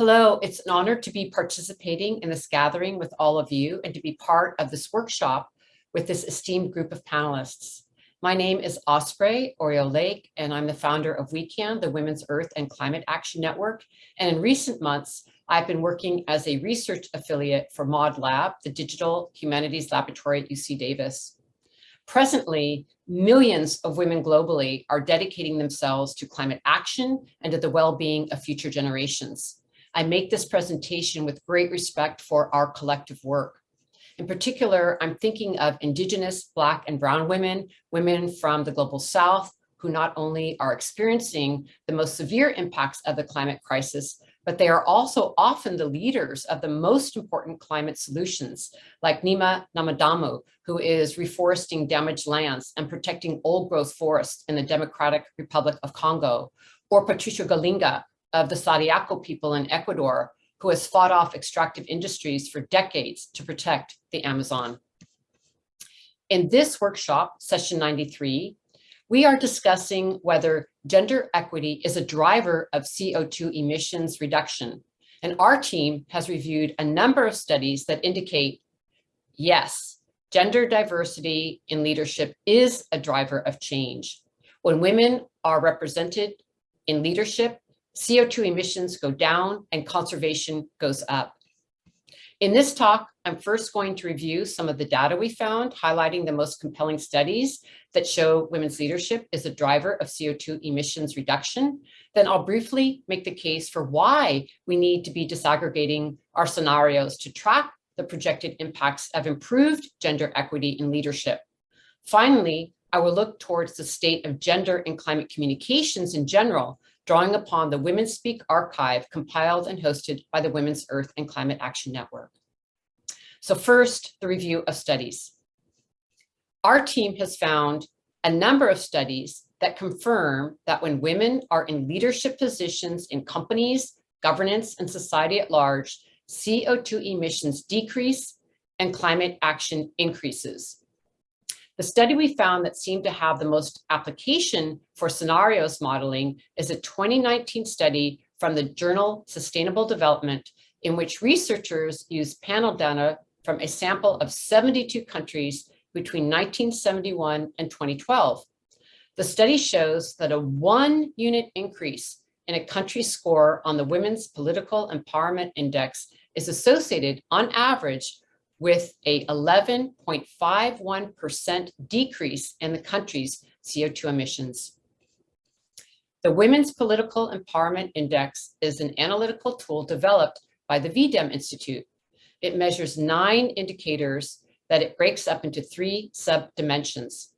Hello, it's an honor to be participating in this gathering with all of you and to be part of this workshop with this esteemed group of panelists. My name is Osprey Orielle Lake, and I'm the founder of WECAN, the Women's Earth and Climate Action Network. And in recent months, I've been working as a research affiliate for MOD Lab, the Digital Humanities Laboratory at UC Davis. Presently, millions of women globally are dedicating themselves to climate action and to the well-being of future generations. I make this presentation with great respect for our collective work. In particular, I'm thinking of Indigenous, Black and Brown women, women from the Global South, who not only are experiencing the most severe impacts of the climate crisis, but they are also often the leaders of the most important climate solutions, like Neema Namadamu, who is reforesting damaged lands and protecting old growth forests in the Democratic Republic of Congo, or Patricia Gualinga, of the Sarayaku people in Ecuador, who has fought off extractive industries for decades to protect the Amazon. In this workshop, session 93, we are discussing whether gender equity is a driver of CO2 emissions reduction. And our team has reviewed a number of studies that indicate, yes, gender diversity in leadership is a driver of change. When women are represented in leadership, CO2 emissions go down and conservation goes up. In this talk, I'm first going to review some of the data we found, highlighting the most compelling studies that show women's leadership is a driver of CO2 emissions reduction. Then I'll briefly make the case for why we need to be disaggregating our scenarios to track the projected impacts of improved gender equity in leadership. Finally, I will look towards the state of gender and climate communications in general drawing upon the Women's Speak archive compiled and hosted by the Women's Earth and Climate Action Network. So first, the review of studies. Our team has found a number of studies that confirm that when women are in leadership positions in companies, governance, and society at large, CO2 emissions decrease and climate action increases. The study we found that seemed to have the most application for scenarios modeling is a 2019 study from the journal Sustainable Development, in which researchers used panel data from a sample of 72 countries between 1971 and 2012. The study shows that a one unit increase in a country's score on the Women's Political Empowerment Index is associated on average with a 11.51% decrease in the country's CO2 emissions. The Women's Political Empowerment Index is an analytical tool developed by the V-Dem Institute. It measures nine indicators that it breaks up into three sub-dimensions.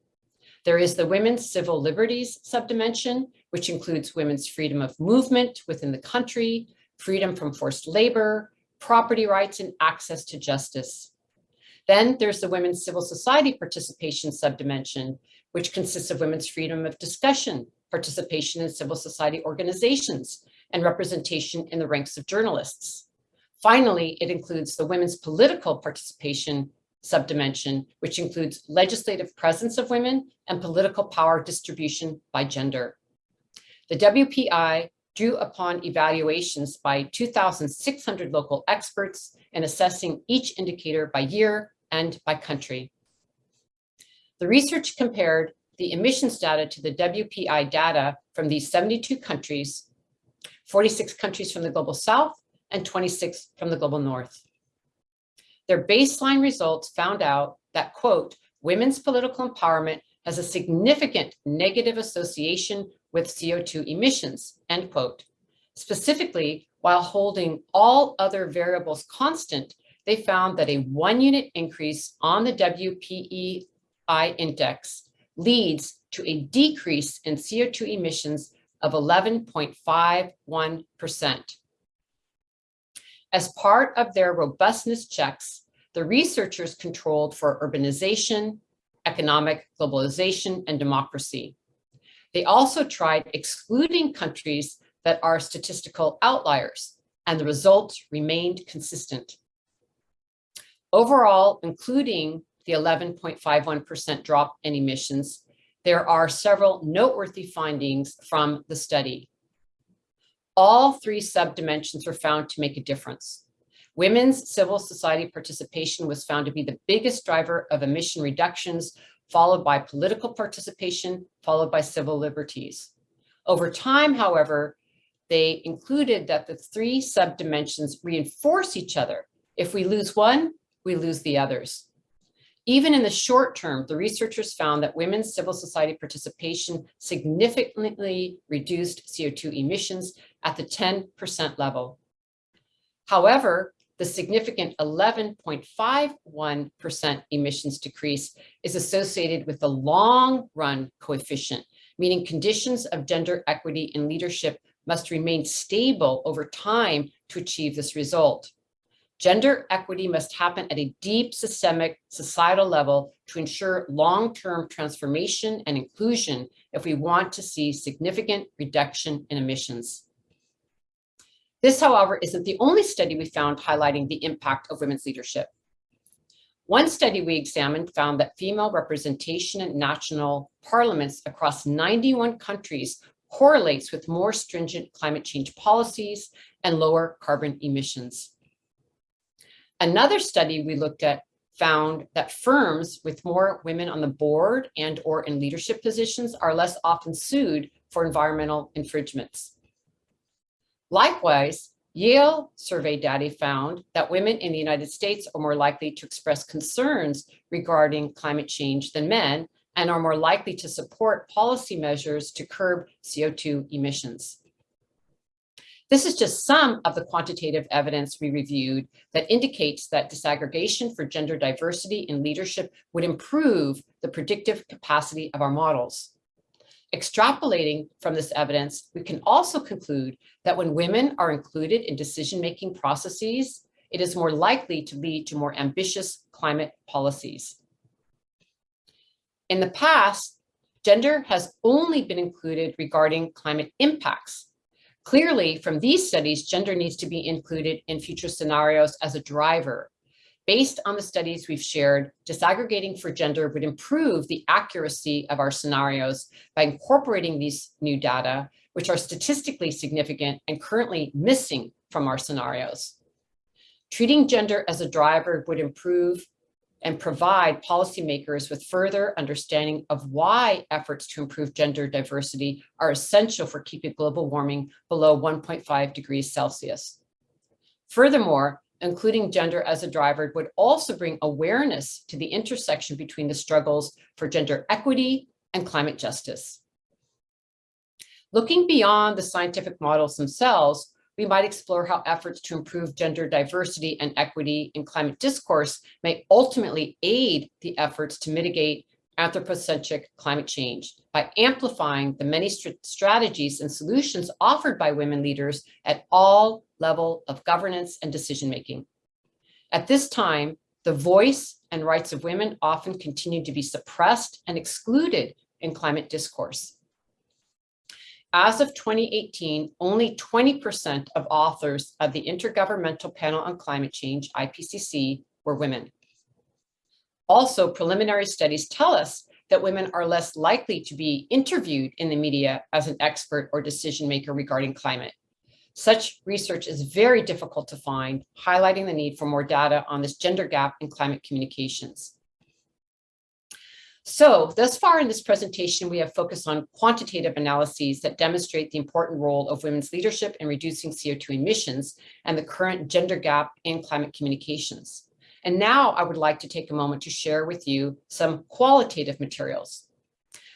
There is the women's civil liberties subdimension, which includes women's freedom of movement within the country, freedom from forced labor, property rights, and access to justice. Then there's the women's civil society participation subdimension, which consists of women's freedom of discussion, participation in civil society organizations, and representation in the ranks of journalists. Finally, it includes the women's political participation subdimension, which includes legislative presence of women and political power distribution by gender. The WPI drew upon evaluations by 2,600 local experts and assessing each indicator by year and by country. The research compared the emissions data to the WPI data from these 72 countries, 46 countries from the Global South and 26 from the Global North. Their baseline results found out that, quote, women's political empowerment has a significant negative association with CO2 emissions, end quote. Specifically, while holding all other variables constant, they found that a one unit increase on the WPEI index leads to a decrease in CO2 emissions of 11.51%. As part of their robustness checks, the researchers controlled for urbanization, economic globalization, and democracy. They also tried excluding countries that are statistical outliers, and the results remained consistent. Overall, including the 11.51% drop in emissions, there are several noteworthy findings from the study. all three subdimensions were found to make a difference. Women's civil society participation was found to be the biggest driver of emission reductions, followed by political participation, followed by civil liberties. Over time, however, they included that the three subdimensions reinforce each other. If we lose one, we lose the others. Even in the short term, the researchers found that women's civil society participation significantly reduced CO2 emissions at the 10% level. However, the significant 11.51% emissions decrease is associated with the long run coefficient, meaning conditions of gender equity in leadership must remain stable over time to achieve this result. Gender equity must happen at a deep systemic societal level to ensure long-term transformation and inclusion if we want to see significant reduction in emissions. This, however, isn't the only study we found highlighting the impact of women's leadership. One study we examined found that female representation in national parliaments across 91 countries correlates with more stringent climate change policies and lower carbon emissions. Another study we looked at found that firms with more women on the board and or in leadership positions are less often sued for environmental infringements. Likewise, Yale survey data found that women in the United States are more likely to express concerns regarding climate change than men and are more likely to support policy measures to curb CO2 emissions. This is just some of the quantitative evidence we reviewed that indicates that disaggregation for gender diversity in leadership would improve the predictive capacity of our models. Extrapolating from this evidence, we can also conclude that when women are included in decision-making processes, it is more likely to lead to more ambitious climate policies. In the past, gender has only been included regarding climate impacts, Clearly, from these studies, gender needs to be included in future scenarios as a driver. Based on the studies we've shared, disaggregating for gender would improve the accuracy of our scenarios by incorporating these new data, which are statistically significant and currently missing from our scenarios. Treating gender as a driver would improve and provide policymakers with further understanding of why efforts to improve gender diversity are essential for keeping global warming below 1.5 degrees Celsius. Furthermore, including gender as a driver would also bring awareness to the intersection between the struggles for gender equity and climate justice. Looking beyond the scientific models themselves, we might explore how efforts to improve gender diversity and equity in climate discourse may ultimately aid the efforts to mitigate anthropocentric climate change by amplifying the many st strategies and solutions offered by women leaders at all level of governance and decision-making. At this time, the voice and rights of women often continue to be suppressed and excluded in climate discourse. As of 2018, only 20% of authors of the Intergovernmental Panel on Climate Change, IPCC, were women. Also, preliminary studies tell us that women are less likely to be interviewed in the media as an expert or decision maker regarding climate. Such research is very difficult to find, highlighting the need for more data on this gender gap in climate communications. So thus far in this presentation, we have focused on quantitative analyses that demonstrate the important role of women's leadership in reducing CO2 emissions and the current gender gap in climate communications. And now I would like to take a moment to share with you some qualitative materials.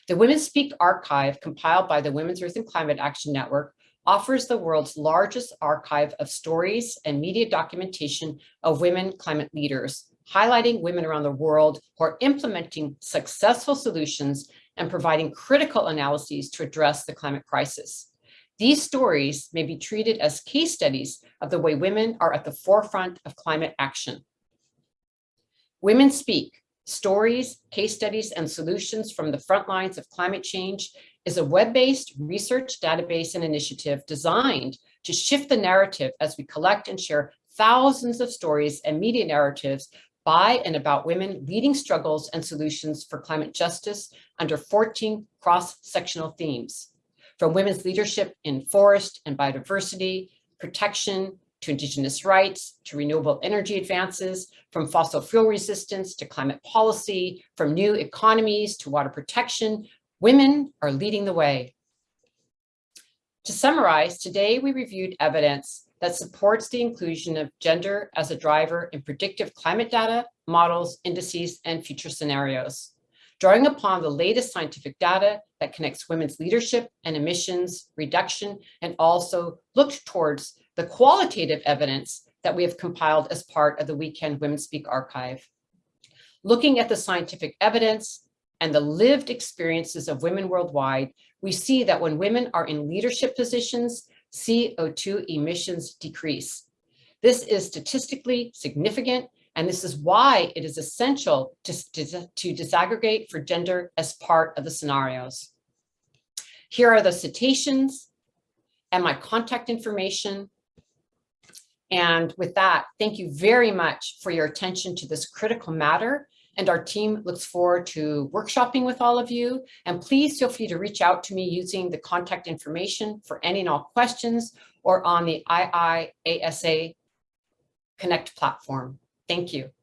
The Women Speak archive compiled by the Women's Earth and Climate Action Network offers the world's largest archive of stories and media documentation of women climate leaders highlighting women around the world who are implementing successful solutions and providing critical analyses to address the climate crisis. These stories may be treated as case studies of the way women are at the forefront of climate action. Women Speak, Stories, Case Studies, and Solutions from the Front Lines of Climate Change is a web-based research database and initiative designed to shift the narrative as we collect and share thousands of stories and media narratives by and about women leading struggles and solutions for climate justice under 14 cross-sectional themes. from women's leadership in forest and biodiversity, protection, to indigenous rights, to renewable energy advances, from fossil fuel resistance to climate policy, from new economies to water protection, women are leading the way. To summarize, today we reviewed evidence that supports the inclusion of gender as a driver in predictive climate data, models, indices, and future scenarios. Drawing upon the latest scientific data that connects women's leadership and emissions reduction, and also looked towards the qualitative evidence that we have compiled as part of the WECAN Women Speak archive. Looking at the scientific evidence and the lived experiences of women worldwide, we see that when women are in leadership positions, CO2 emissions decrease. This is statistically significant, and this is why it is essential to, to, to disaggregate for gender as part of the scenarios. Here are the citations and my contact information and with that, thank you very much for your attention to this critical matter. And our team looks forward to workshopping with all of you. And please feel free to reach out to me using the contact information for any and all questions or on the IIASA Connect platform. Thank you.